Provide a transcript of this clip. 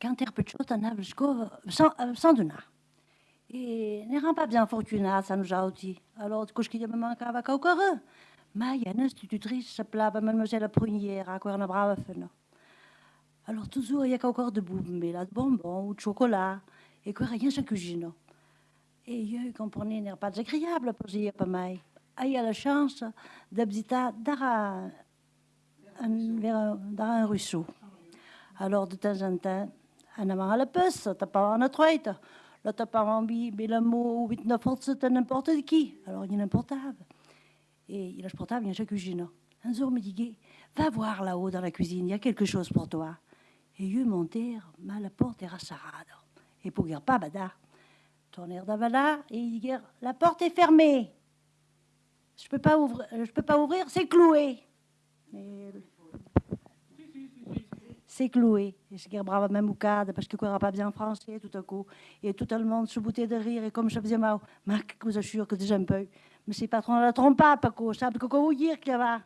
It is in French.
Quand t'es petit, t'en as sans, euh, sans donar. Et n'étant pas bien fortunat, ça nous a aussi. Alors, du coup, je me manquava encore. Mais il y a une institutrice qui s'appelait Mademoiselle Prunière, à quoi on a brave. Alors, toujours, il y a encore de mais là, de bonbons ou de chocolat, et quoi, rien sans cuisine. Et eux, comprenez, n'est pas désagréable pour dire pas mal. Ah, il y a la chance d'habiter dans dans un ruisseau. Alors, de temps en temps, on a la puce, t'as pas en troite. Là, t'as pas envie, mais le mot 8 9 c'est n'importe qui. Alors, il y a un portable. Et il a le portable, il y a la cuisine. Un jour, il me dit, va voir là-haut dans la cuisine, il y a quelque chose pour toi. Et eux montèrent, mais la porte era sarada. Et pour dire pas, bada, tournèrent d'avala, et ils dirent, la porte est fermée. Je peux peux pas ouvrir, c'est cloué. C'est cloué. Et je dis, bravo, même boucade, parce que quoi pas bien français tout à coup. Et tout le monde se boutait de rire, et comme je faisais mal, mais je vous assure que déjà un peu. Mais c'est pas trop la trompe pas, Paco, ça, que quoi vous dire qu'il y avait.